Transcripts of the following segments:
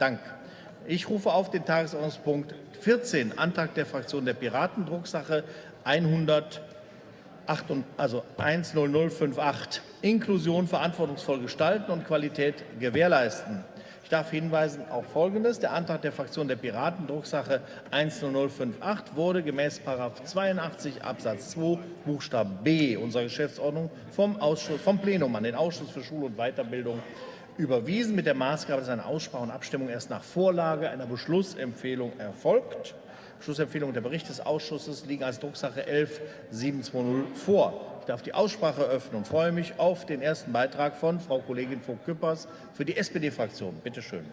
Dank. Ich rufe auf den Tagesordnungspunkt 14, Antrag der Fraktion der Piraten, Drucksache 100, also 10058, Inklusion verantwortungsvoll gestalten und Qualität gewährleisten. Ich darf hinweisen auf Folgendes. Der Antrag der Fraktion der Piraten, Drucksache 10058, wurde gemäß 82 Absatz 2 Buchstaben b unserer Geschäftsordnung vom, Ausschuss, vom Plenum an den Ausschuss für Schule und Weiterbildung überwiesen, mit der Maßgabe, dass eine Aussprache und Abstimmung erst nach Vorlage einer Beschlussempfehlung erfolgt. Beschlussempfehlung der Bericht des Ausschusses liegen als Drucksache 11720 vor. Ich darf die Aussprache öffnen und freue mich auf den ersten Beitrag von Frau Kollegin Vogt-Küppers für die SPD-Fraktion. Bitte schön.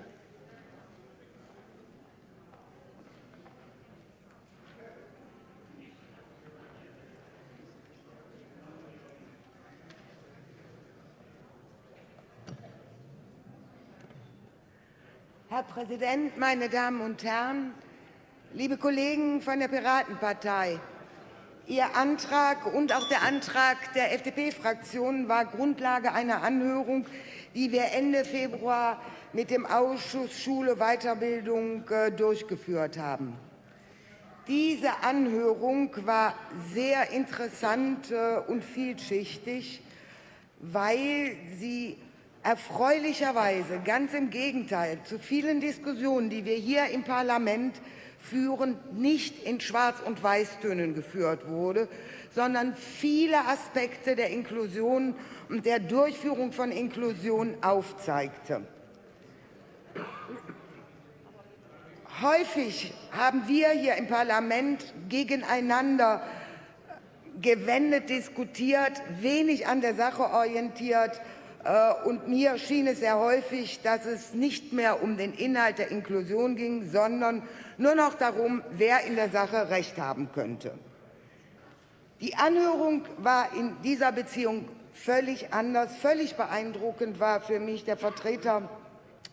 Herr Präsident, meine Damen und Herren! Liebe Kollegen von der Piratenpartei, Ihr Antrag und auch der Antrag der FDP-Fraktion war Grundlage einer Anhörung, die wir Ende Februar mit dem Ausschuss Schule Weiterbildung äh, durchgeführt haben. Diese Anhörung war sehr interessant äh, und vielschichtig, weil sie Erfreulicherweise, ganz im Gegenteil zu vielen Diskussionen, die wir hier im Parlament führen, nicht in Schwarz- und Weißtönen geführt wurde, sondern viele Aspekte der Inklusion und der Durchführung von Inklusion aufzeigte. Häufig haben wir hier im Parlament gegeneinander gewendet diskutiert, wenig an der Sache orientiert, und mir schien es sehr häufig, dass es nicht mehr um den Inhalt der Inklusion ging, sondern nur noch darum, wer in der Sache Recht haben könnte. Die Anhörung war in dieser Beziehung völlig anders. Völlig beeindruckend war für mich der Vertreter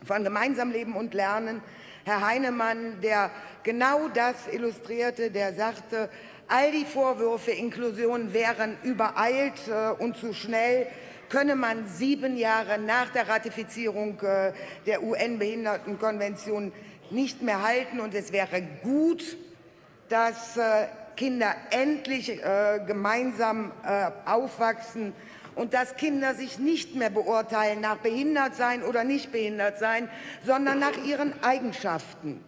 von Gemeinsam Leben und Lernen, Herr Heinemann, der genau das illustrierte, der sagte, all die Vorwürfe, Inklusion wären übereilt äh, und zu schnell, könne man sieben Jahre nach der Ratifizierung äh, der UN-Behindertenkonvention nicht mehr halten. Und es wäre gut, dass äh, Kinder endlich äh, gemeinsam aufwachsen und dass Kinder sich nicht mehr beurteilen nach behindert sein oder nicht behindert sein, sondern nach ihren Eigenschaften.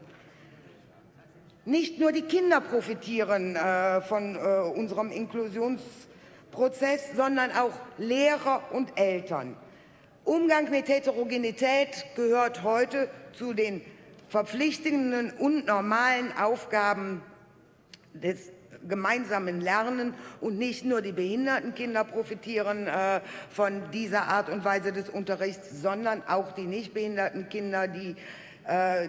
Nicht nur die Kinder profitieren von unserem Inklusions Prozess, sondern auch Lehrer und Eltern. Umgang mit Heterogenität gehört heute zu den verpflichtenden und normalen Aufgaben des gemeinsamen Lernen und nicht nur die behinderten Kinder profitieren äh, von dieser Art und Weise des Unterrichts, sondern auch die nicht behinderten Kinder, die äh,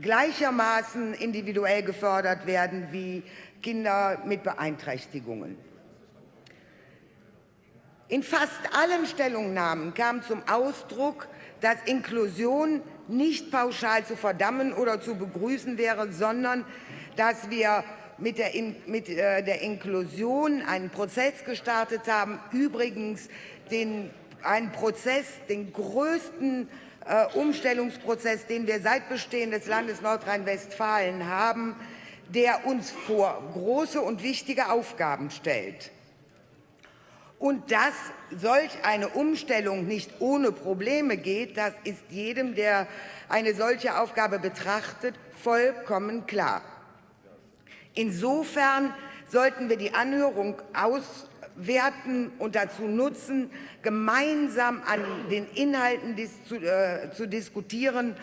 gleichermaßen individuell gefördert werden wie Kinder mit Beeinträchtigungen. In fast allen Stellungnahmen kam zum Ausdruck, dass Inklusion nicht pauschal zu verdammen oder zu begrüßen wäre, sondern dass wir mit der, In mit, äh, der Inklusion einen Prozess gestartet haben, übrigens den, einen Prozess, den größten äh, Umstellungsprozess, den wir seit Bestehen des Landes Nordrhein-Westfalen haben, der uns vor große und wichtige Aufgaben stellt. Und dass solch eine Umstellung nicht ohne Probleme geht, das ist jedem, der eine solche Aufgabe betrachtet, vollkommen klar. Insofern sollten wir die Anhörung auswerten und dazu nutzen, gemeinsam an den Inhalten zu, äh, zu diskutieren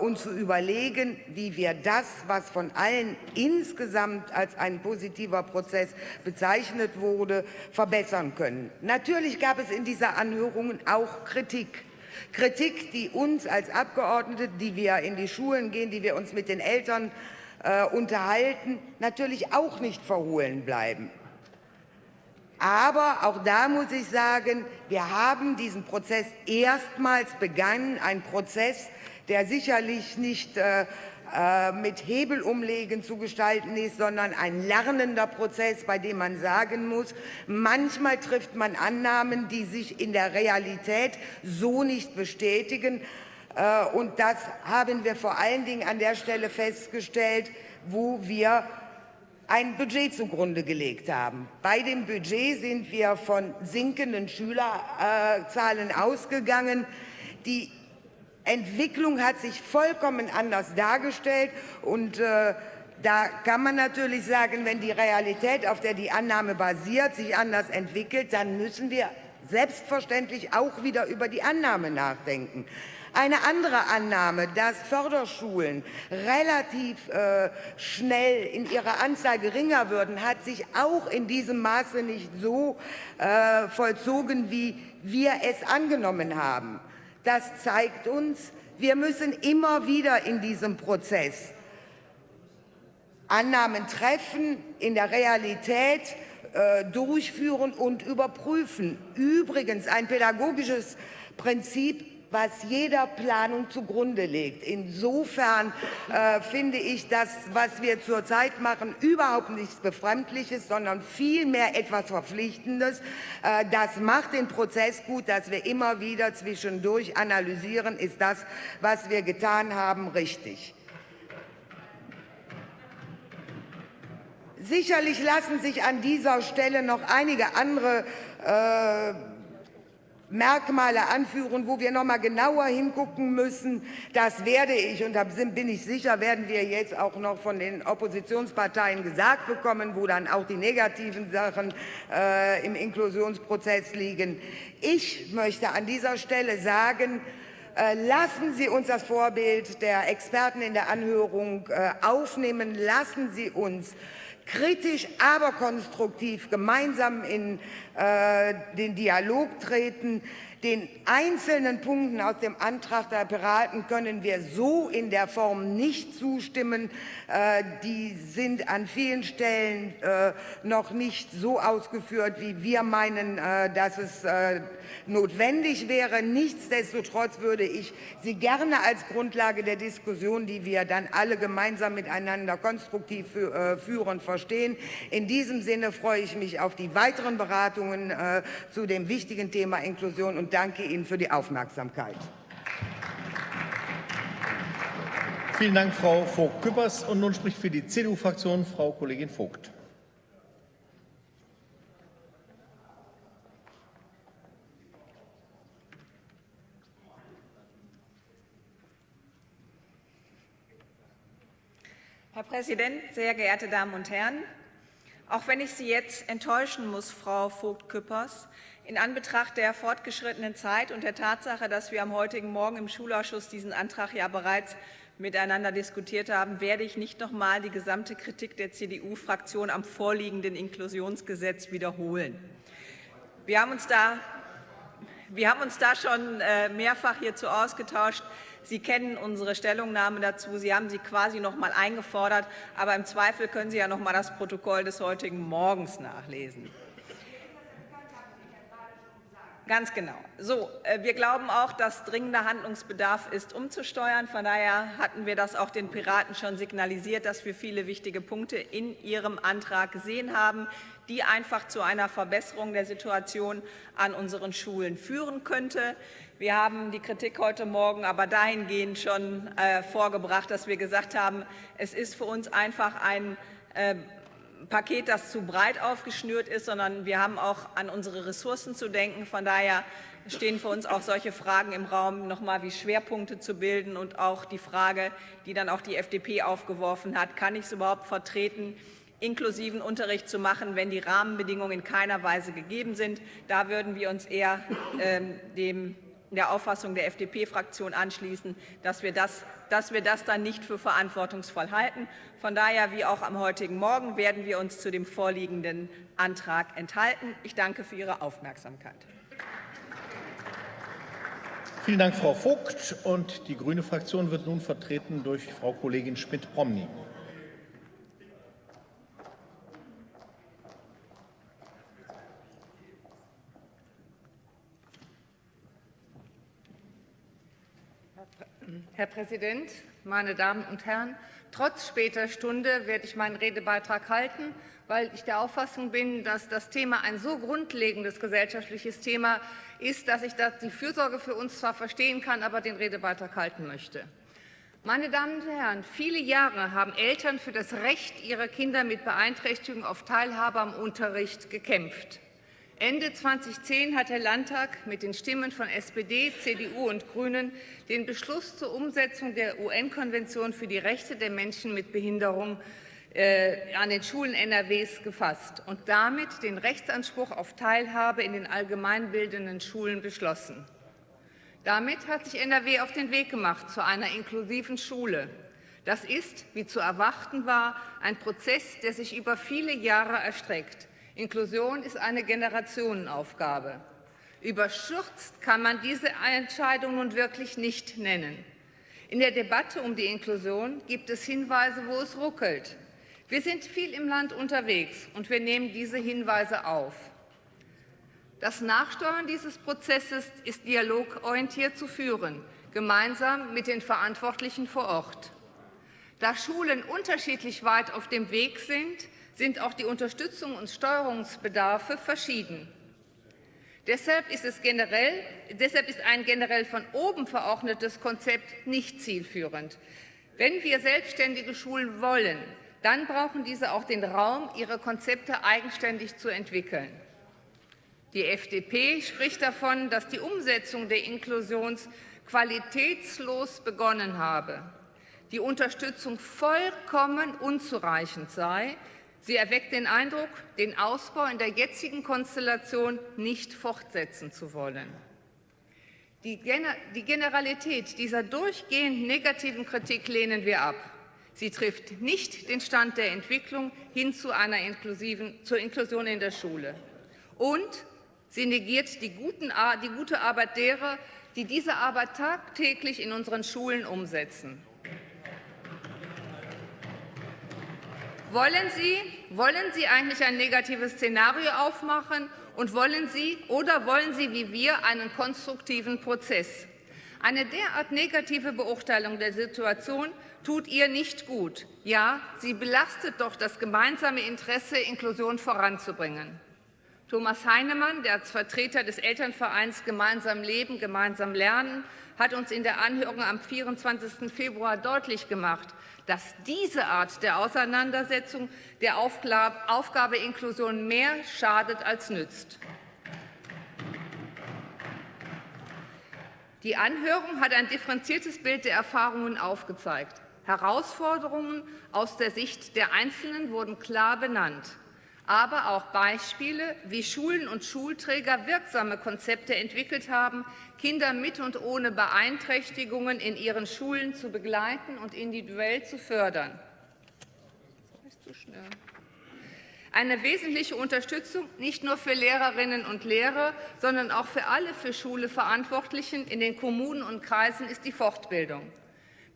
und zu überlegen, wie wir das, was von allen insgesamt als ein positiver Prozess bezeichnet wurde, verbessern können. Natürlich gab es in dieser Anhörung auch Kritik. Kritik, die uns als Abgeordnete, die wir in die Schulen gehen, die wir uns mit den Eltern äh, unterhalten, natürlich auch nicht verhohlen bleiben. Aber auch da muss ich sagen, wir haben diesen Prozess erstmals begangen, ein Prozess, der sicherlich nicht äh, äh, mit Hebelumlegen zu gestalten ist, sondern ein lernender Prozess, bei dem man sagen muss, manchmal trifft man Annahmen, die sich in der Realität so nicht bestätigen. Äh, und das haben wir vor allen Dingen an der Stelle festgestellt, wo wir ein Budget zugrunde gelegt haben. Bei dem Budget sind wir von sinkenden Schülerzahlen ausgegangen. Die Entwicklung hat sich vollkommen anders dargestellt und äh, da kann man natürlich sagen, wenn die Realität, auf der die Annahme basiert, sich anders entwickelt, dann müssen wir selbstverständlich auch wieder über die Annahme nachdenken. Eine andere Annahme, dass Förderschulen relativ äh, schnell in ihrer Anzahl geringer würden, hat sich auch in diesem Maße nicht so äh, vollzogen, wie wir es angenommen haben. Das zeigt uns, wir müssen immer wieder in diesem Prozess Annahmen treffen, in der Realität äh, durchführen und überprüfen. Übrigens ein pädagogisches Prinzip, was jeder Planung zugrunde legt. Insofern äh, finde ich das, was wir zurzeit machen, überhaupt nichts Befremdliches, sondern vielmehr etwas Verpflichtendes. Äh, das macht den Prozess gut, dass wir immer wieder zwischendurch analysieren, ist das, was wir getan haben, richtig. Sicherlich lassen sich an dieser Stelle noch einige andere äh, Merkmale anführen, wo wir noch mal genauer hingucken müssen. Das werde ich, und da bin ich sicher, werden wir jetzt auch noch von den Oppositionsparteien gesagt bekommen, wo dann auch die negativen Sachen äh, im Inklusionsprozess liegen. Ich möchte an dieser Stelle sagen, äh, lassen Sie uns das Vorbild der Experten in der Anhörung äh, aufnehmen. Lassen Sie uns kritisch, aber konstruktiv gemeinsam in äh, den Dialog treten. Den einzelnen Punkten aus dem Antrag der Piraten können wir so in der Form nicht zustimmen. Äh, die sind an vielen Stellen äh, noch nicht so ausgeführt, wie wir meinen, äh, dass es notwendig wäre. Nichtsdestotrotz würde ich sie gerne als Grundlage der Diskussion, die wir dann alle gemeinsam miteinander konstruktiv führen, verstehen. In diesem Sinne freue ich mich auf die weiteren Beratungen zu dem wichtigen Thema Inklusion und danke Ihnen für die Aufmerksamkeit. Vielen Dank, Frau Vogt-Küppers. Und nun spricht für die CDU-Fraktion Frau Kollegin Vogt. Herr Präsident, sehr geehrte Damen und Herren! Auch wenn ich Sie jetzt enttäuschen muss, Frau Vogt-Küppers, in Anbetracht der fortgeschrittenen Zeit und der Tatsache, dass wir am heutigen Morgen im Schulausschuss diesen Antrag ja bereits miteinander diskutiert haben, werde ich nicht noch einmal die gesamte Kritik der CDU-Fraktion am vorliegenden Inklusionsgesetz wiederholen. Wir haben uns da, wir haben uns da schon äh, mehrfach hierzu ausgetauscht. Sie kennen unsere Stellungnahme dazu. Sie haben sie quasi noch einmal eingefordert. Aber im Zweifel können Sie ja noch einmal das Protokoll des heutigen Morgens nachlesen. Ganz genau. So, äh, wir glauben auch, dass dringender Handlungsbedarf ist, umzusteuern. Von daher hatten wir das auch den Piraten schon signalisiert, dass wir viele wichtige Punkte in ihrem Antrag gesehen haben, die einfach zu einer Verbesserung der Situation an unseren Schulen führen könnte. Wir haben die Kritik heute Morgen aber dahingehend schon äh, vorgebracht, dass wir gesagt haben, es ist für uns einfach ein äh, Paket, das zu breit aufgeschnürt ist, sondern wir haben auch an unsere Ressourcen zu denken. Von daher stehen für uns auch solche Fragen im Raum, noch mal wie Schwerpunkte zu bilden und auch die Frage, die dann auch die FDP aufgeworfen hat, kann ich es überhaupt vertreten, inklusiven Unterricht zu machen, wenn die Rahmenbedingungen in keiner Weise gegeben sind. Da würden wir uns eher ähm, dem der Auffassung der FDP-Fraktion anschließen, dass wir, das, dass wir das dann nicht für verantwortungsvoll halten. Von daher, wie auch am heutigen Morgen, werden wir uns zu dem vorliegenden Antrag enthalten. Ich danke für Ihre Aufmerksamkeit. Vielen Dank, Frau Vogt. Und die grüne Fraktion wird nun vertreten durch Frau Kollegin Schmidt-Promny. Herr Präsident, meine Damen und Herren! Trotz später Stunde werde ich meinen Redebeitrag halten, weil ich der Auffassung bin, dass das Thema ein so grundlegendes gesellschaftliches Thema ist, dass ich die Fürsorge für uns zwar verstehen kann, aber den Redebeitrag halten möchte. Meine Damen und Herren, viele Jahre haben Eltern für das Recht ihrer Kinder mit Beeinträchtigung auf Teilhabe am Unterricht gekämpft. Ende 2010 hat der Landtag mit den Stimmen von SPD, CDU und Grünen den Beschluss zur Umsetzung der UN-Konvention für die Rechte der Menschen mit Behinderung äh, an den Schulen NRWs gefasst und damit den Rechtsanspruch auf Teilhabe in den allgemeinbildenden Schulen beschlossen. Damit hat sich NRW auf den Weg gemacht zu einer inklusiven Schule. Das ist, wie zu erwarten war, ein Prozess, der sich über viele Jahre erstreckt. Inklusion ist eine Generationenaufgabe. Überschürzt kann man diese Entscheidung nun wirklich nicht nennen. In der Debatte um die Inklusion gibt es Hinweise, wo es ruckelt. Wir sind viel im Land unterwegs, und wir nehmen diese Hinweise auf. Das Nachsteuern dieses Prozesses ist dialogorientiert zu führen, gemeinsam mit den Verantwortlichen vor Ort. Da Schulen unterschiedlich weit auf dem Weg sind, sind auch die Unterstützung und Steuerungsbedarfe verschieden. Deshalb ist, es generell, deshalb ist ein generell von oben verordnetes Konzept nicht zielführend. Wenn wir selbstständige Schulen wollen, dann brauchen diese auch den Raum, ihre Konzepte eigenständig zu entwickeln. Die FDP spricht davon, dass die Umsetzung der Inklusion qualitätslos begonnen habe, die Unterstützung vollkommen unzureichend sei. Sie erweckt den Eindruck, den Ausbau in der jetzigen Konstellation nicht fortsetzen zu wollen. Die Generalität dieser durchgehend negativen Kritik lehnen wir ab. Sie trifft nicht den Stand der Entwicklung hin zu einer inklusiven, zur Inklusion in der Schule. Und Sie negiert die, guten, die gute Arbeit derer, die diese Arbeit tagtäglich in unseren Schulen umsetzen. Wollen Sie, wollen Sie eigentlich ein negatives Szenario aufmachen und wollen Sie oder wollen Sie wie wir einen konstruktiven Prozess? Eine derart negative Beurteilung der Situation tut ihr nicht gut. Ja, sie belastet doch das gemeinsame Interesse, Inklusion voranzubringen. Thomas Heinemann, der als Vertreter des Elternvereins Gemeinsam Leben, Gemeinsam Lernen, hat uns in der Anhörung am 24. Februar deutlich gemacht, dass diese Art der Auseinandersetzung der Aufgabe Inklusion mehr schadet als nützt. Die Anhörung hat ein differenziertes Bild der Erfahrungen aufgezeigt. Herausforderungen aus der Sicht der Einzelnen wurden klar benannt aber auch Beispiele, wie Schulen und Schulträger wirksame Konzepte entwickelt haben, Kinder mit und ohne Beeinträchtigungen in ihren Schulen zu begleiten und individuell zu fördern. Eine wesentliche Unterstützung nicht nur für Lehrerinnen und Lehrer, sondern auch für alle für Schule Verantwortlichen in den Kommunen und Kreisen ist die Fortbildung.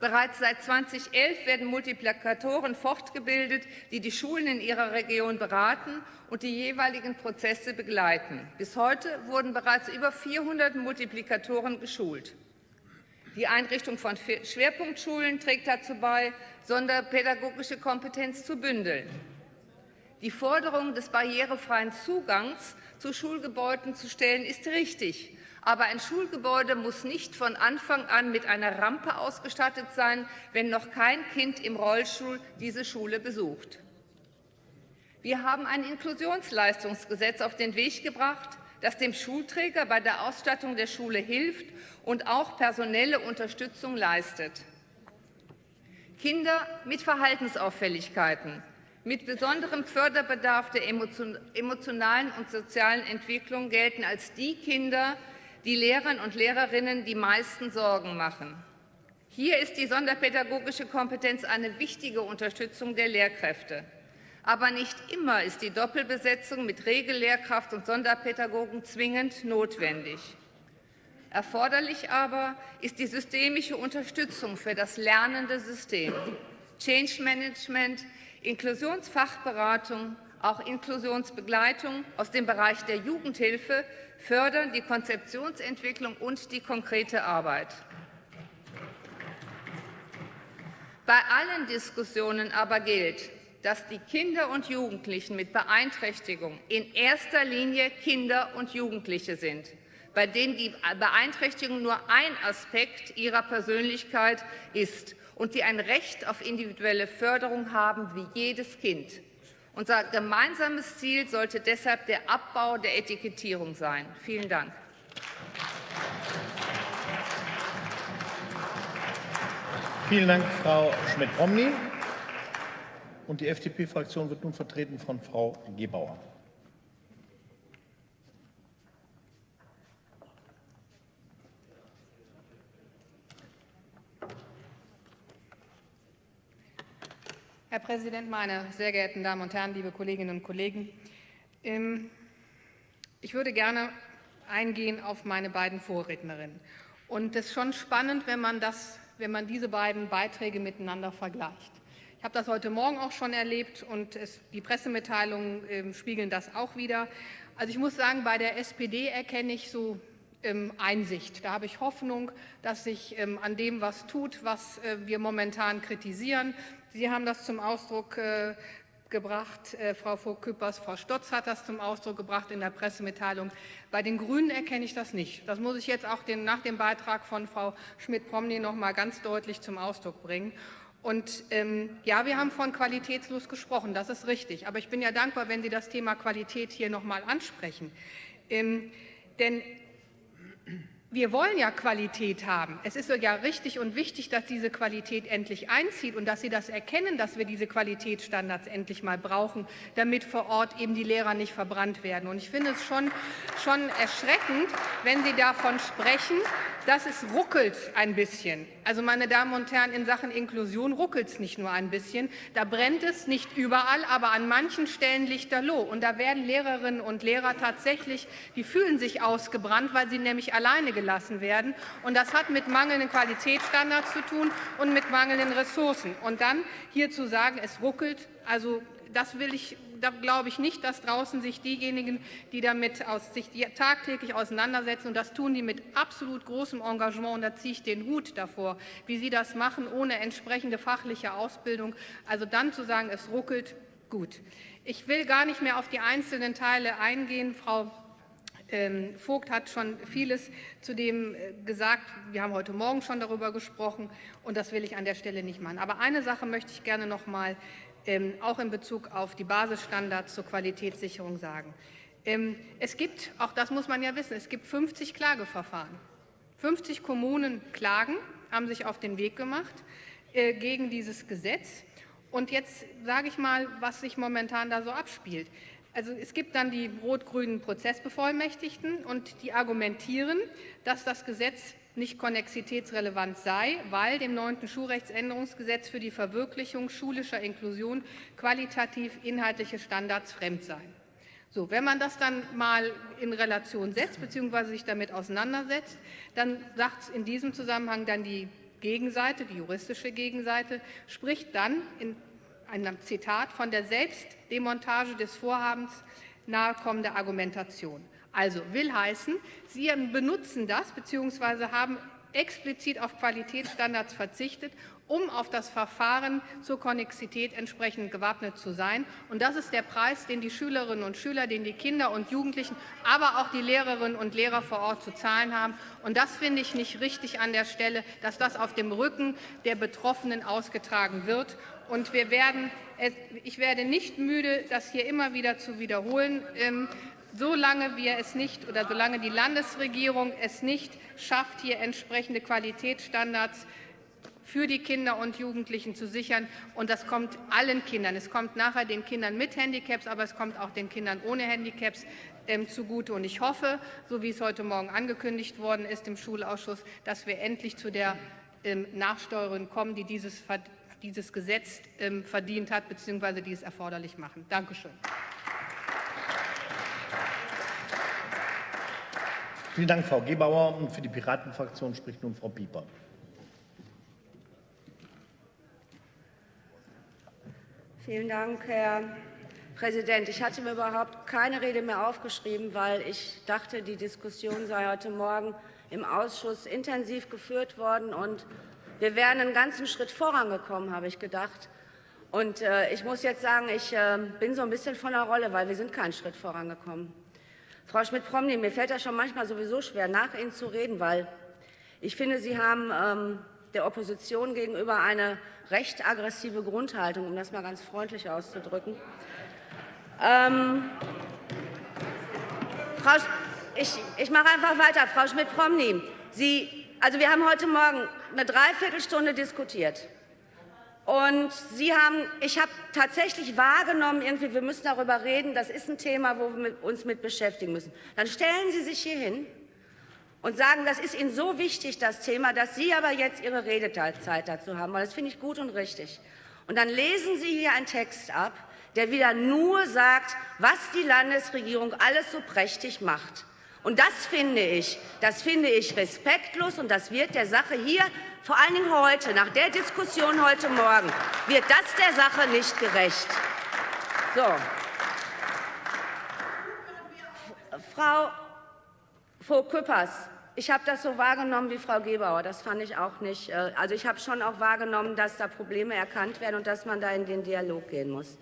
Bereits seit 2011 werden Multiplikatoren fortgebildet, die die Schulen in ihrer Region beraten und die jeweiligen Prozesse begleiten. Bis heute wurden bereits über 400 Multiplikatoren geschult. Die Einrichtung von Schwerpunktschulen trägt dazu bei, sonderpädagogische Kompetenz zu bündeln. Die Forderung des barrierefreien Zugangs zu Schulgebäuden zu stellen, ist richtig. Aber ein Schulgebäude muss nicht von Anfang an mit einer Rampe ausgestattet sein, wenn noch kein Kind im Rollstuhl diese Schule besucht. Wir haben ein Inklusionsleistungsgesetz auf den Weg gebracht, das dem Schulträger bei der Ausstattung der Schule hilft und auch personelle Unterstützung leistet. Kinder mit Verhaltensauffälligkeiten, mit besonderem Förderbedarf der emotionalen und sozialen Entwicklung gelten als die Kinder, die Lehrern und Lehrerinnen die meisten Sorgen machen. Hier ist die sonderpädagogische Kompetenz eine wichtige Unterstützung der Lehrkräfte. Aber nicht immer ist die Doppelbesetzung mit Regellehrkraft und Sonderpädagogen zwingend notwendig. Erforderlich aber ist die systemische Unterstützung für das lernende System, Change Management, Inklusionsfachberatung, auch Inklusionsbegleitung aus dem Bereich der Jugendhilfe fördern die Konzeptionsentwicklung und die konkrete Arbeit. Bei allen Diskussionen aber gilt, dass die Kinder und Jugendlichen mit Beeinträchtigung in erster Linie Kinder und Jugendliche sind, bei denen die Beeinträchtigung nur ein Aspekt ihrer Persönlichkeit ist und die ein Recht auf individuelle Förderung haben wie jedes Kind. Unser gemeinsames Ziel sollte deshalb der Abbau der Etikettierung sein. Vielen Dank. Vielen Dank, Frau Schmidt-Romney. Und die FDP-Fraktion wird nun vertreten von Frau Gebauer. Herr Präsident, meine sehr geehrten Damen und Herren, liebe Kolleginnen und Kollegen! Ähm, ich würde gerne eingehen auf meine beiden Vorrednerinnen. Und es ist schon spannend, wenn man, das, wenn man diese beiden Beiträge miteinander vergleicht. Ich habe das heute Morgen auch schon erlebt und es, die Pressemitteilungen äh, spiegeln das auch wieder. Also ich muss sagen, bei der SPD erkenne ich so Einsicht. Da habe ich Hoffnung, dass sich ähm, an dem was tut, was äh, wir momentan kritisieren. Sie haben das zum Ausdruck äh, gebracht, äh, Frau Vogt-Küppers, Frau Stotz hat das zum Ausdruck gebracht in der Pressemitteilung. Bei den Grünen erkenne ich das nicht. Das muss ich jetzt auch den, nach dem Beitrag von Frau Schmidt-Promny noch mal ganz deutlich zum Ausdruck bringen. Und ähm, ja, wir haben von qualitätslos gesprochen, das ist richtig. Aber ich bin ja dankbar, wenn Sie das Thema Qualität hier noch mal ansprechen. Ähm, denn wir wollen ja Qualität haben. Es ist ja richtig und wichtig, dass diese Qualität endlich einzieht und dass Sie das erkennen, dass wir diese Qualitätsstandards endlich mal brauchen, damit vor Ort eben die Lehrer nicht verbrannt werden. Und ich finde es schon, schon erschreckend, wenn Sie davon sprechen, dass es ruckelt ein bisschen. Also, meine Damen und Herren, in Sachen Inklusion ruckelt es nicht nur ein bisschen. Da brennt es nicht überall, aber an manchen Stellen lichterloh. Und da werden Lehrerinnen und Lehrer tatsächlich, die fühlen sich ausgebrannt, weil sie nämlich alleine gelassen werden. Und das hat mit mangelnden Qualitätsstandards zu tun und mit mangelnden Ressourcen. Und dann hier zu sagen, es ruckelt, also das will ich da glaube ich nicht, dass draußen sich diejenigen, die damit aus, sich tagtäglich auseinandersetzen, und das tun die mit absolut großem Engagement, und da ziehe ich den Hut davor, wie sie das machen, ohne entsprechende fachliche Ausbildung. Also dann zu sagen, es ruckelt, gut. Ich will gar nicht mehr auf die einzelnen Teile eingehen. Frau ähm, Vogt hat schon vieles zu dem äh, gesagt. Wir haben heute Morgen schon darüber gesprochen, und das will ich an der Stelle nicht machen. Aber eine Sache möchte ich gerne noch mal ähm, auch in Bezug auf die Basisstandards zur Qualitätssicherung sagen. Ähm, es gibt, auch das muss man ja wissen, es gibt 50 Klageverfahren. 50 Kommunen klagen, haben sich auf den Weg gemacht äh, gegen dieses Gesetz. Und jetzt sage ich mal, was sich momentan da so abspielt. Also es gibt dann die rot-grünen Prozessbevollmächtigten und die argumentieren, dass das Gesetz nicht konnexitätsrelevant sei, weil dem neunten Schulrechtsänderungsgesetz für die Verwirklichung schulischer Inklusion qualitativ inhaltliche Standards fremd seien. So, wenn man das dann mal in Relation setzt bzw. sich damit auseinandersetzt, dann sagt in diesem Zusammenhang dann die Gegenseite, die juristische Gegenseite, spricht dann in einem Zitat von der Selbstdemontage des Vorhabens nahekommende Argumentation. Also will heißen, Sie benutzen das bzw. haben explizit auf Qualitätsstandards verzichtet, um auf das Verfahren zur Konnexität entsprechend gewappnet zu sein. Und das ist der Preis, den die Schülerinnen und Schüler, den die Kinder und Jugendlichen, aber auch die Lehrerinnen und Lehrer vor Ort zu zahlen haben. Und das finde ich nicht richtig an der Stelle, dass das auf dem Rücken der Betroffenen ausgetragen wird. Und wir werden, ich werde nicht müde, das hier immer wieder zu wiederholen. Solange wir es nicht oder solange die Landesregierung es nicht schafft, hier entsprechende Qualitätsstandards für die Kinder und Jugendlichen zu sichern. Und das kommt allen Kindern. Es kommt nachher den Kindern mit Handicaps, aber es kommt auch den Kindern ohne Handicaps ähm, zugute. Und ich hoffe, so wie es heute Morgen angekündigt worden ist im Schulausschuss, dass wir endlich zu der ähm, Nachsteuerung kommen, die dieses, dieses Gesetz ähm, verdient hat, bzw. die es erforderlich machen. Danke Vielen Dank, Frau Gebauer. Und für die Piratenfraktion spricht nun Frau Pieper. Vielen Dank, Herr Präsident. Ich hatte mir überhaupt keine Rede mehr aufgeschrieben, weil ich dachte, die Diskussion sei heute Morgen im Ausschuss intensiv geführt worden und wir wären einen ganzen Schritt vorangekommen, habe ich gedacht. Und äh, ich muss jetzt sagen, ich äh, bin so ein bisschen von der Rolle, weil wir sind keinen Schritt vorangekommen. Frau Schmidt-Promny, mir fällt das schon manchmal sowieso schwer, nach Ihnen zu reden, weil ich finde, Sie haben ähm, der Opposition gegenüber eine recht aggressive Grundhaltung, um das mal ganz freundlich auszudrücken. Ähm, Frau, ich, ich mache einfach weiter. Frau Schmidt-Promny, also wir haben heute Morgen eine Dreiviertelstunde diskutiert. Und Sie haben, ich habe tatsächlich wahrgenommen, irgendwie, wir müssen darüber reden, das ist ein Thema, wo wir uns mit beschäftigen müssen. Dann stellen Sie sich hier hin und sagen, das ist Ihnen so wichtig, das Thema, dass Sie aber jetzt Ihre Redezeit dazu haben, weil das finde ich gut und richtig. Und dann lesen Sie hier einen Text ab, der wieder nur sagt, was die Landesregierung alles so prächtig macht. Und das finde ich, das finde ich respektlos und das wird der Sache hier, vor allen Dingen heute, nach der Diskussion heute Morgen, wird das der Sache nicht gerecht. So. Frau Vogt-Küppers, ich habe das so wahrgenommen wie Frau Gebauer. Das fand ich auch nicht. Äh, also ich habe schon auch wahrgenommen, dass da Probleme erkannt werden und dass man da in den Dialog gehen muss.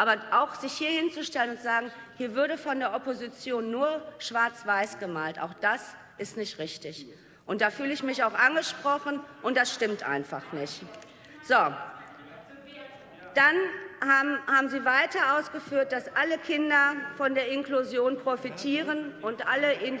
Aber auch sich hier hinzustellen und sagen, hier würde von der Opposition nur schwarz-weiß gemalt, auch das ist nicht richtig. Und da fühle ich mich auch angesprochen, und das stimmt einfach nicht. So. Dann haben, haben Sie weiter ausgeführt, dass alle Kinder von der Inklusion profitieren und alle in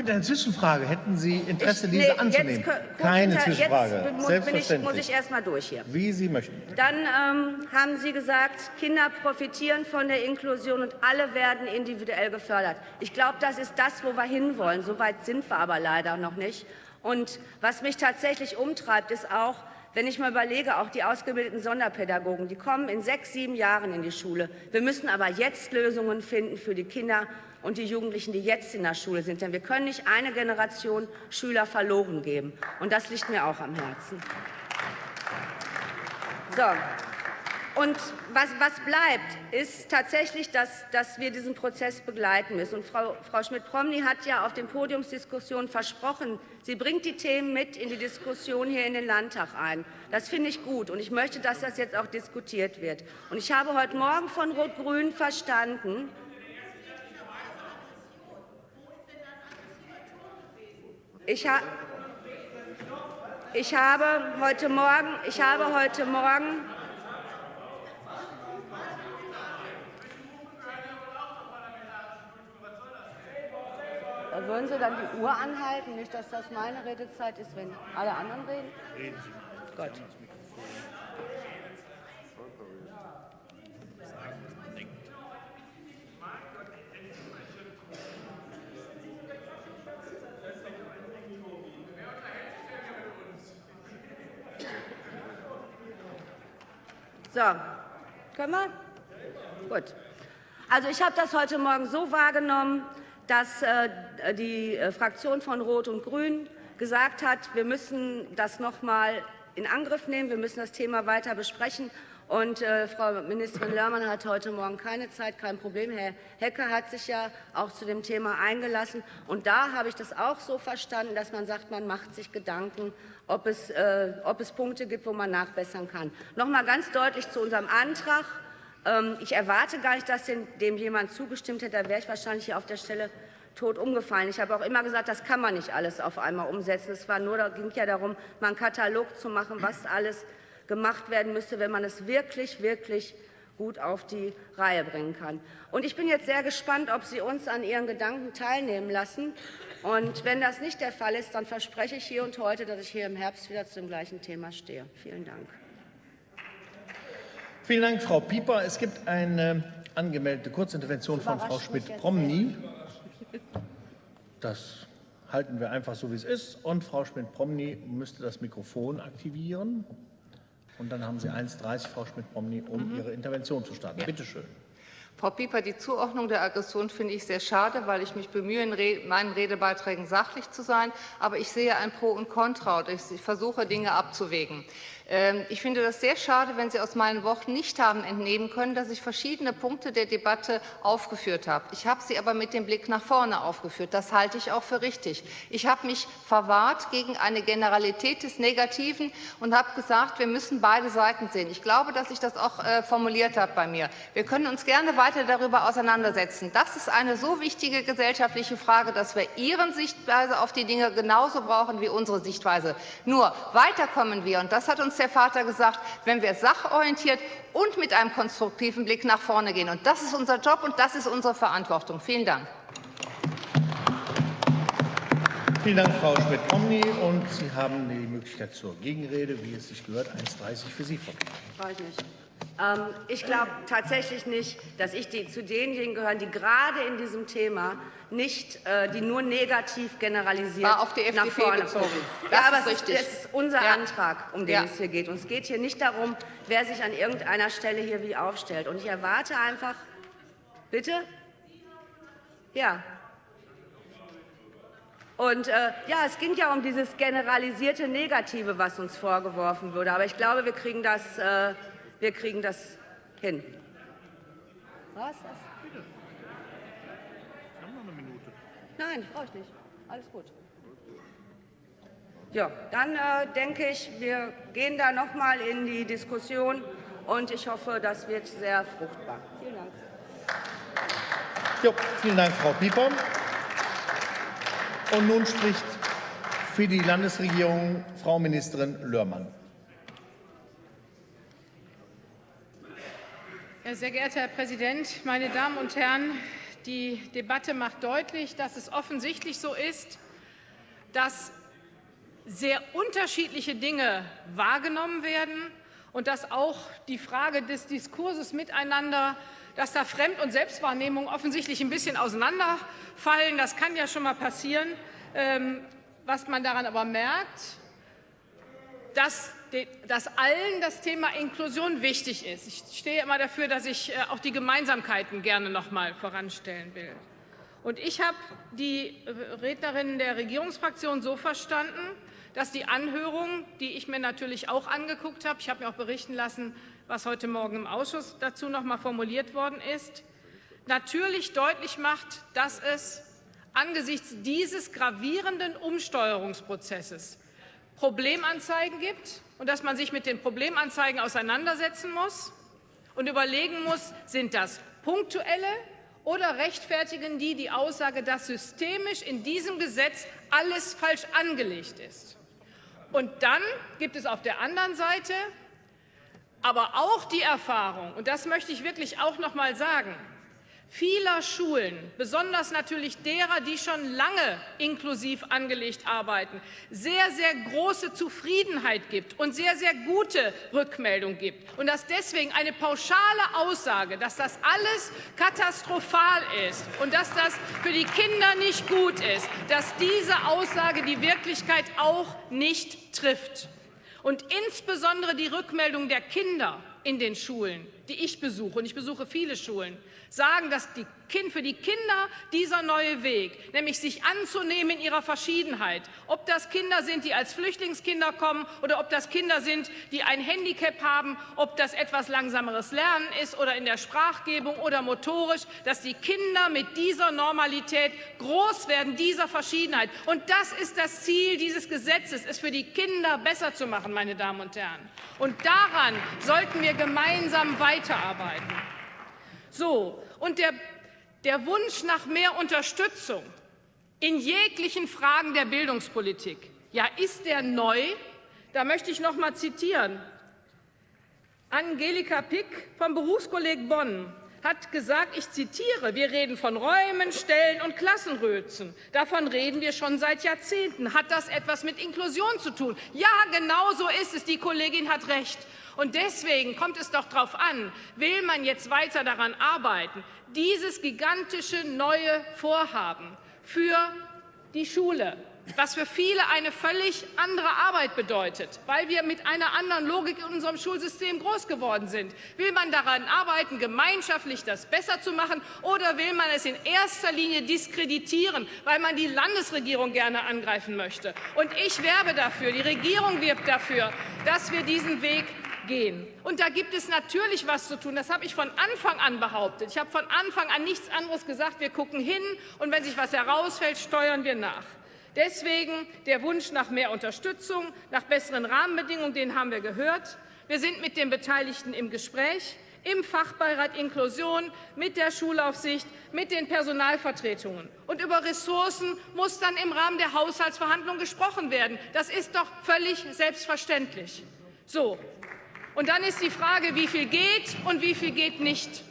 gibt eine Zwischenfrage. Hätten Sie Interesse, ich, diese nee, anzunehmen? Jetzt, Keine jetzt Zwischenfrage. Muss, Selbstverständlich. Ich, muss ich erst mal durch hier. Wie Sie möchten. Dann ähm, haben Sie gesagt, Kinder profitieren von der Inklusion und alle werden individuell gefördert. Ich glaube, das ist das, wo wir hinwollen. So weit sind wir aber leider noch nicht. Und was mich tatsächlich umtreibt, ist auch, wenn ich mal überlege, auch die ausgebildeten Sonderpädagogen, die kommen in sechs, sieben Jahren in die Schule. Wir müssen aber jetzt Lösungen finden für die Kinder und die Jugendlichen, die jetzt in der Schule sind. Denn wir können nicht eine Generation Schüler verloren geben. Und das liegt mir auch am Herzen. So. Und was, was, bleibt, ist tatsächlich, dass, dass, wir diesen Prozess begleiten müssen. Und Frau, Frau Schmidt-Promny hat ja auf den Podiumsdiskussionen versprochen, sie bringt die Themen mit in die Diskussion hier in den Landtag ein. Das finde ich gut und ich möchte, dass das jetzt auch diskutiert wird. Und ich habe heute Morgen von Rot-Grün verstanden, Ich, ha ich habe heute Morgen, ich habe heute Morgen Würden Sie dann die Uhr anhalten? Nicht, dass das meine Redezeit ist, wenn alle anderen reden? Reden Sie. Gott. So, können wir? Gut. Also ich habe das heute Morgen so wahrgenommen, dass äh, die äh, Fraktion von Rot und Grün gesagt hat, wir müssen das noch mal in Angriff nehmen, wir müssen das Thema weiter besprechen. Und äh, Frau Ministerin Lörmann hat heute Morgen keine Zeit, kein Problem. Herr Hecker hat sich ja auch zu dem Thema eingelassen. Und da habe ich das auch so verstanden, dass man sagt, man macht sich Gedanken, ob es, äh, ob es Punkte gibt, wo man nachbessern kann. Noch mal ganz deutlich zu unserem Antrag. Ähm, ich erwarte gar nicht, dass dem jemand zugestimmt hätte. Da wäre ich wahrscheinlich hier auf der Stelle tot umgefallen. Ich habe auch immer gesagt, das kann man nicht alles auf einmal umsetzen. Es war nur, da ging ja darum, mal einen Katalog zu machen, was alles gemacht werden müsste, wenn man es wirklich, wirklich gut auf die Reihe bringen kann. Und ich bin jetzt sehr gespannt, ob Sie uns an Ihren Gedanken teilnehmen lassen. Und wenn das nicht der Fall ist, dann verspreche ich hier und heute, dass ich hier im Herbst wieder zu dem gleichen Thema stehe. Vielen Dank. Vielen Dank, Frau Pieper. Es gibt eine angemeldete Kurzintervention von Frau Schmidt-Promny. Das halten wir einfach so, wie es ist. Und Frau Schmidt-Promny müsste das Mikrofon aktivieren. Und dann haben Sie 1,30, Frau Schmidt-Promny, um mhm. Ihre Intervention zu starten. Ja. Bitte schön. Frau Pieper, die Zuordnung der Aggression finde ich sehr schade, weil ich mich bemühe, in meinen Redebeiträgen sachlich zu sein. Aber ich sehe ein Pro und Contra und ich versuche, Dinge abzuwägen. Ähm, ich finde das sehr schade, wenn Sie aus meinen Worten nicht haben entnehmen können, dass ich verschiedene Punkte der Debatte aufgeführt habe. Ich habe sie aber mit dem Blick nach vorne aufgeführt. Das halte ich auch für richtig. Ich habe mich verwahrt gegen eine Generalität des Negativen und habe gesagt, wir müssen beide Seiten sehen. Ich glaube, dass ich das auch äh, formuliert habe bei mir. Wir können uns gerne weiter darüber auseinandersetzen. Das ist eine so wichtige gesellschaftliche Frage, dass wir Ihren Sichtweise auf die Dinge genauso brauchen wie unsere Sichtweise. Nur weiterkommen wir, und das hat uns der Vater gesagt, wenn wir sachorientiert und mit einem konstruktiven Blick nach vorne gehen. Und das ist unser Job und das ist unsere Verantwortung. Vielen Dank. Vielen Dank, Frau Schmidt-Omni. Und Sie haben die Möglichkeit zur Gegenrede, wie es sich gehört. 1,30 für Sie, Frau mich. Ähm, ich glaube tatsächlich nicht, dass ich die, zu denjenigen gehöre, die gerade in diesem Thema nicht, äh, die nur negativ generalisiert War auf die FDP nach vorne bezogen. Das ja, aber ist es, ist, ist unser ja. Antrag, um den ja. es hier geht. Und es geht hier nicht darum, wer sich an irgendeiner Stelle hier wie aufstellt. Und ich erwarte einfach, bitte? Ja, und äh, ja, es ging ja um dieses generalisierte Negative, was uns vorgeworfen wurde. Aber ich glaube, wir kriegen das äh, wir kriegen das hin. Was? Bitte. Sie haben noch eine Minute. Nein, brauche ich nicht. Alles gut. Ja, dann äh, denke ich, wir gehen da noch mal in die Diskussion und ich hoffe, das wird sehr fruchtbar. Vielen Dank. Jo, vielen Dank, Frau Pieper. Und nun spricht für die Landesregierung Frau Ministerin Lörmann. Sehr geehrter Herr Präsident, meine Damen und Herren! Die Debatte macht deutlich, dass es offensichtlich so ist, dass sehr unterschiedliche Dinge wahrgenommen werden und dass auch die Frage des Diskurses miteinander, dass da Fremd- und Selbstwahrnehmung offensichtlich ein bisschen auseinanderfallen. Das kann ja schon mal passieren. Ähm, was man daran aber merkt, dass dass allen das Thema Inklusion wichtig ist. Ich stehe immer dafür, dass ich äh, auch die Gemeinsamkeiten gerne noch mal voranstellen will. Und ich habe die äh, Rednerinnen der Regierungsfraktion so verstanden, dass die Anhörung, die ich mir natürlich auch angeguckt habe, ich habe mir auch berichten lassen, was heute Morgen im Ausschuss dazu noch mal formuliert worden ist, natürlich deutlich macht, dass es angesichts dieses gravierenden Umsteuerungsprozesses Problemanzeigen gibt und dass man sich mit den Problemanzeigen auseinandersetzen muss und überlegen muss, sind das punktuelle oder rechtfertigen die die Aussage, dass systemisch in diesem Gesetz alles falsch angelegt ist. Und dann gibt es auf der anderen Seite aber auch die Erfahrung, und das möchte ich wirklich auch noch mal sagen, vieler Schulen, besonders natürlich derer, die schon lange inklusiv angelegt arbeiten, sehr, sehr große Zufriedenheit gibt und sehr, sehr gute Rückmeldung gibt. Und dass deswegen eine pauschale Aussage, dass das alles katastrophal ist und dass das für die Kinder nicht gut ist, dass diese Aussage die Wirklichkeit auch nicht trifft. Und insbesondere die Rückmeldung der Kinder in den Schulen, die ich besuche, und ich besuche viele Schulen, sagen, dass die kind, für die Kinder dieser neue Weg, nämlich sich anzunehmen in ihrer Verschiedenheit, ob das Kinder sind, die als Flüchtlingskinder kommen oder ob das Kinder sind, die ein Handicap haben, ob das etwas langsameres Lernen ist oder in der Sprachgebung oder motorisch, dass die Kinder mit dieser Normalität groß werden, dieser Verschiedenheit. Und das ist das Ziel dieses Gesetzes, es für die Kinder besser zu machen, meine Damen und Herren. Und daran sollten wir gemeinsam weiterarbeiten. So, und der, der Wunsch nach mehr Unterstützung in jeglichen Fragen der Bildungspolitik, ja, ist der neu? Da möchte ich noch mal zitieren. Angelika Pick vom Berufskolleg Bonn hat gesagt, ich zitiere, wir reden von Räumen, Stellen und Klassenrözen. Davon reden wir schon seit Jahrzehnten. Hat das etwas mit Inklusion zu tun? Ja, genau so ist es. Die Kollegin hat recht. Und deswegen kommt es doch darauf an, will man jetzt weiter daran arbeiten, dieses gigantische neue Vorhaben für die Schule, was für viele eine völlig andere Arbeit bedeutet, weil wir mit einer anderen Logik in unserem Schulsystem groß geworden sind. Will man daran arbeiten, gemeinschaftlich das besser zu machen, oder will man es in erster Linie diskreditieren, weil man die Landesregierung gerne angreifen möchte? Und ich werbe dafür, die Regierung wirbt dafür, dass wir diesen Weg gehen. Und da gibt es natürlich was zu tun. Das habe ich von Anfang an behauptet. Ich habe von Anfang an nichts anderes gesagt. Wir gucken hin, und wenn sich was herausfällt, steuern wir nach. Deswegen der Wunsch nach mehr Unterstützung, nach besseren Rahmenbedingungen, den haben wir gehört. Wir sind mit den Beteiligten im Gespräch, im Fachbeirat Inklusion, mit der Schulaufsicht, mit den Personalvertretungen. Und über Ressourcen muss dann im Rahmen der Haushaltsverhandlungen gesprochen werden. Das ist doch völlig selbstverständlich. So. Und dann ist die Frage, wie viel geht und wie viel geht nicht.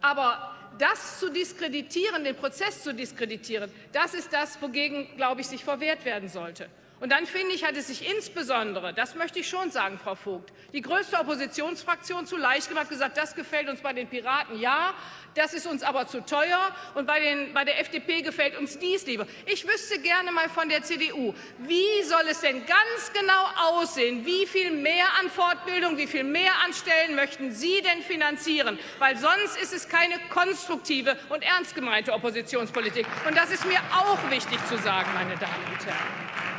Aber das zu diskreditieren, den Prozess zu diskreditieren, das ist das, wogegen, glaube ich, sich verwehrt werden sollte. Und dann finde ich, hat es sich insbesondere, das möchte ich schon sagen, Frau Vogt, die größte Oppositionsfraktion zu leicht gemacht, gesagt, das gefällt uns bei den Piraten ja, das ist uns aber zu teuer und bei, den, bei der FDP gefällt uns dies lieber. Ich wüsste gerne mal von der CDU, wie soll es denn ganz genau aussehen? Wie viel mehr an Fortbildung, wie viel mehr an Stellen möchten Sie denn finanzieren? Weil sonst ist es keine konstruktive und ernst gemeinte Oppositionspolitik. Und das ist mir auch wichtig zu sagen, meine Damen und Herren.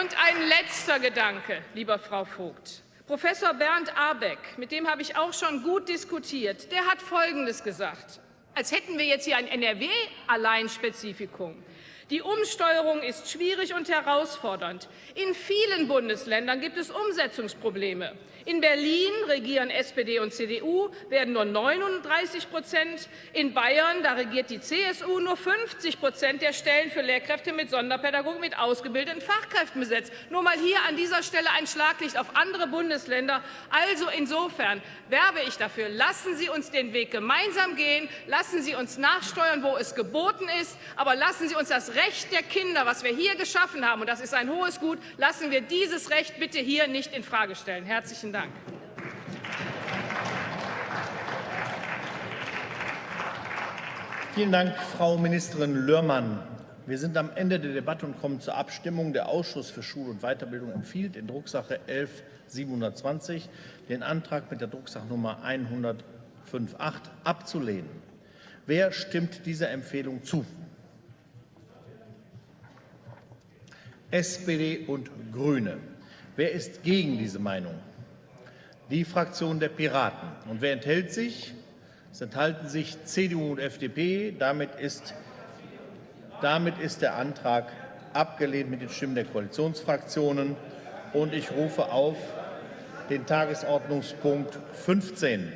Und ein letzter Gedanke, lieber Frau Vogt. Professor Bernd Abeck, mit dem habe ich auch schon gut diskutiert, der hat Folgendes gesagt. Als hätten wir jetzt hier ein NRW-Alleinspezifikum. Die Umsteuerung ist schwierig und herausfordernd. In vielen Bundesländern gibt es Umsetzungsprobleme. In Berlin regieren SPD und CDU, werden nur 39 Prozent. In Bayern, da regiert die CSU, nur 50 Prozent der Stellen für Lehrkräfte mit Sonderpädagogik mit ausgebildeten Fachkräften besetzt. Nur mal hier an dieser Stelle ein Schlaglicht auf andere Bundesländer. Also insofern werbe ich dafür, lassen Sie uns den Weg gemeinsam gehen, lassen Sie uns nachsteuern, wo es geboten ist, aber lassen Sie uns das Recht der Kinder, was wir hier geschaffen haben, und das ist ein hohes Gut, lassen wir dieses Recht bitte hier nicht infrage stellen. Herzlichen Dank. Vielen Dank, Frau Ministerin Lörmann. Wir sind am Ende der Debatte und kommen zur Abstimmung. Der Ausschuss für Schule und Weiterbildung empfiehlt in Drucksache 11720 den Antrag mit der Drucksachnummer 1058 abzulehnen. Wer stimmt dieser Empfehlung zu? SPD und Grüne. Wer ist gegen diese Meinung? Die Fraktion der Piraten. Und wer enthält sich? Es enthalten sich CDU und FDP. Damit ist, damit ist der Antrag abgelehnt mit den Stimmen der Koalitionsfraktionen. Und ich rufe auf den Tagesordnungspunkt 15